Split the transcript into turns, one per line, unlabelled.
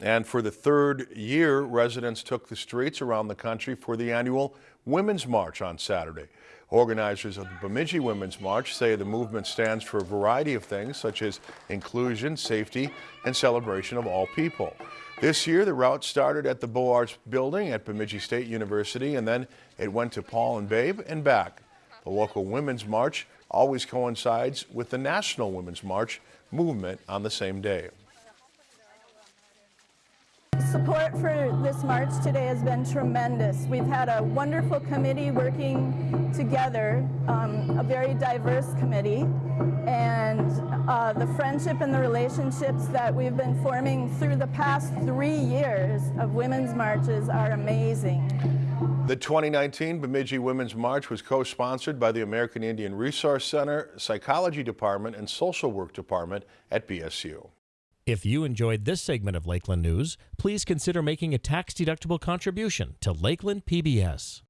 And for the third year, residents took the streets around the country for the annual Women's March on Saturday. Organizers of the Bemidji Women's March say the movement stands for a variety of things such as inclusion, safety, and celebration of all people. This year, the route started at the Beaux Arts building at Bemidji State University and then it went to Paul and Babe and back. The local Women's March always coincides with the National Women's March movement on the same day.
Support for this march today has been tremendous. We've had a wonderful committee working together, um, a very diverse committee, and uh, the friendship and the relationships that we've been forming through the past three years of women's marches are amazing.
The 2019 Bemidji Women's March was co-sponsored by the American Indian Resource Center, Psychology Department, and Social Work Department at BSU.
If you enjoyed this segment of Lakeland News, please consider making a tax-deductible contribution to Lakeland PBS.